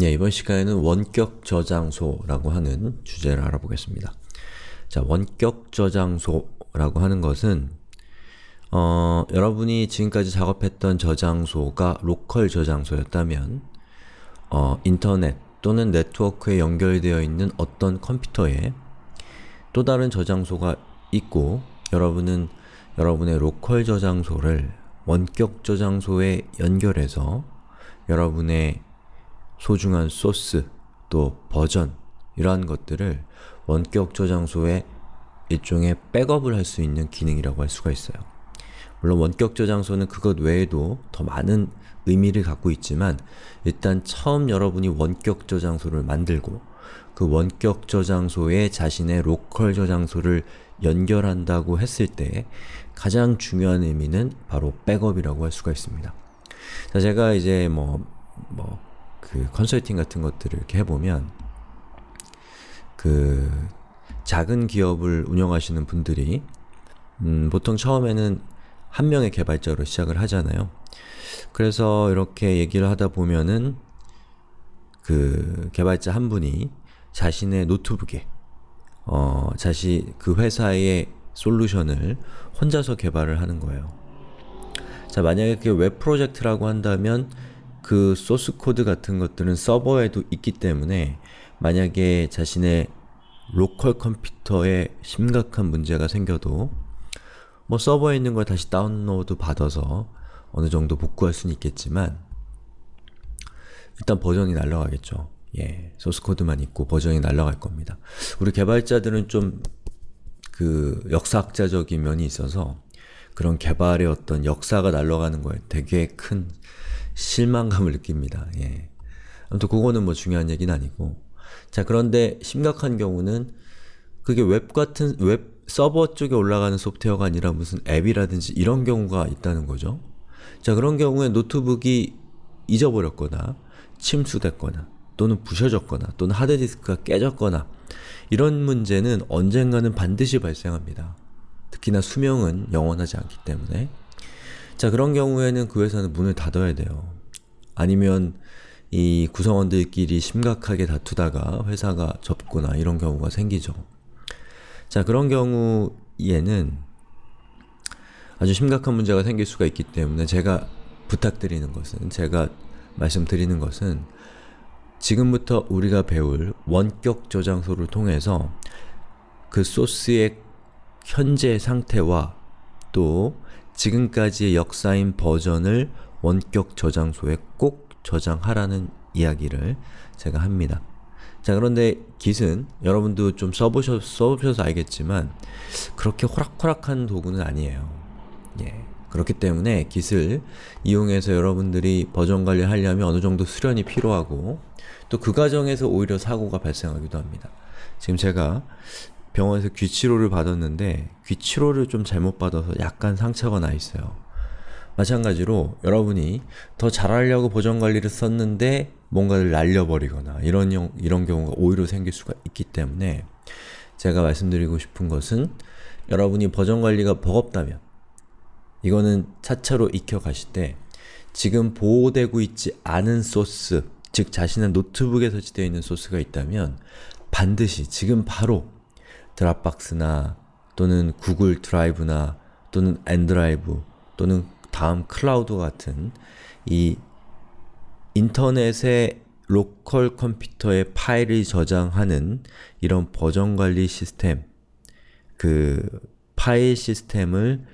네, 이번 시간에는 원격 저장소라고 하는 주제를 알아보겠습니다. 자, 원격 저장소라고 하는 것은 어, 여러분이 지금까지 작업했던 저장소가 로컬 저장소였다면 어, 인터넷 또는 네트워크에 연결되어 있는 어떤 컴퓨터에 또 다른 저장소가 있고 여러분은 여러분의 로컬 저장소를 원격 저장소에 연결해서 여러분의 소중한 소스, 또 버전 이러한 것들을 원격 저장소에 일종의 백업을 할 수 있는 기능이라고 할 수가 있어요. 물론 원격 저장소는 그것 외에도 더 많은 의미를 갖고 있지만 일단 처음 여러분이 원격 저장소를 만들고 그 원격 저장소에 자신의 로컬 저장소를 연결한다고 했을 때 가장 중요한 의미는 바로 백업이라고 할 수가 있습니다. 자, 제가 이제 뭐, 뭐, 그 컨설팅 같은 것들을 이렇게 해보면 그 작은 기업을 운영하시는 분들이 음, 보통 처음에는 한 명의 개발자로 시작을 하잖아요. 그래서 이렇게 얘기를 하다 보면은 그 개발자 한 분이 자신의 노트북에 어, 자신 그 회사의 솔루션을 혼자서 개발을 하는 거예요. 자, 만약에 그게 웹 프로젝트라고 한다면 그 소스 코드 같은 것들은 서버에도 있기 때문에 만약에 자신의 로컬 컴퓨터에 심각한 문제가 생겨도 뭐 서버에 있는 걸 다시 다운로드 받아서 어느 정도 복구할 수는 있겠지만 일단 버전이 날라가겠죠. 예, 소스 코드만 있고 버전이 날라갈 겁니다. 우리 개발자들은 좀 그 역사학자적인 면이 있어서 그런 개발의 어떤 역사가 날아가는 거에 되게 큰 실망감을 느낍니다. 예. 아무튼 그거는 뭐 중요한 얘기는 아니고 자 그런데 심각한 경우는 그게 웹 같은 웹 서버 쪽에 올라가는 소프트웨어가 아니라 무슨 앱이라든지 이런 경우가 있다는 거죠. 자 그런 경우에 노트북이 잊어버렸거나 침수됐거나 또는 부셔졌거나 또는 하드디스크가 깨졌거나 이런 문제는 언젠가는 반드시 발생합니다. 특히나 수명은 영원하지 않기 때문에 자 그런 경우에는 그 회사는 문을 닫아야 돼요. 아니면 이 구성원들끼리 심각하게 다투다가 회사가 접거나 이런 경우가 생기죠. 자 그런 경우에는 아주 심각한 문제가 생길 수가 있기 때문에 제가 부탁드리는 것은 제가 말씀드리는 것은 지금부터 우리가 배울 원격 저장소를 통해서 그 소스의 현재 상태와 또 지금까지의 역사인 버전을 원격 저장소에 꼭 저장하라는 이야기를 제가 합니다. 자 그런데 Git은 여러분도 좀 써보셔, 써보셔서 알겠지만 그렇게 호락호락한 도구는 아니에요. 예. 그렇기 때문에 Git을 이용해서 여러분들이 버전 관리하려면 어느 정도 수련이 필요하고 또 그 과정에서 오히려 사고가 발생하기도 합니다. 지금 제가 병원에서 귀치료를 받았는데 귀치료를 좀 잘못 받아서 약간 상처가 나 있어요. 마찬가지로 여러분이 더 잘하려고 보정관리를 썼는데 뭔가를 날려버리거나 이런, 이런 경우가 오히려 생길 수가 있기 때문에 제가 말씀드리고 싶은 것은 여러분이 버전관리가 버겁다면 이거는 차차로 익혀가실 때 지금 보호되고 있지 않은 소스 즉 자신의 노트북에 설치되어 있는 소스가 있다면 반드시 지금 바로 드랍박스나 또는 구글 드라이브나 또는 엔드라이브 또는 다음 클라우드 같은 이 인터넷의 로컬 컴퓨터에 파일을 저장하는 이런 버전 관리 시스템 그 파일 시스템을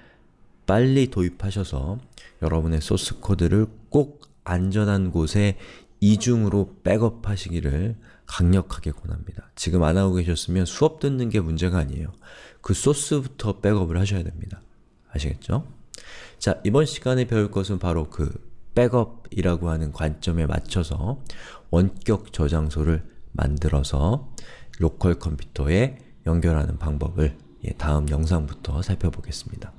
빨리 도입하셔서 여러분의 소스 코드를 꼭 안전한 곳에 이중으로 백업하시기를 강력하게 권합니다. 지금 안 하고 계셨으면 수업 듣는 게 문제가 아니에요. 그 소스부터 백업을 하셔야 됩니다. 아시겠죠? 자, 이번 시간에 배울 것은 바로 그 백업이라고 하는 관점에 맞춰서 원격 저장소를 만들어서 로컬 컴퓨터에 연결하는 방법을 예, 다음 영상부터 살펴보겠습니다.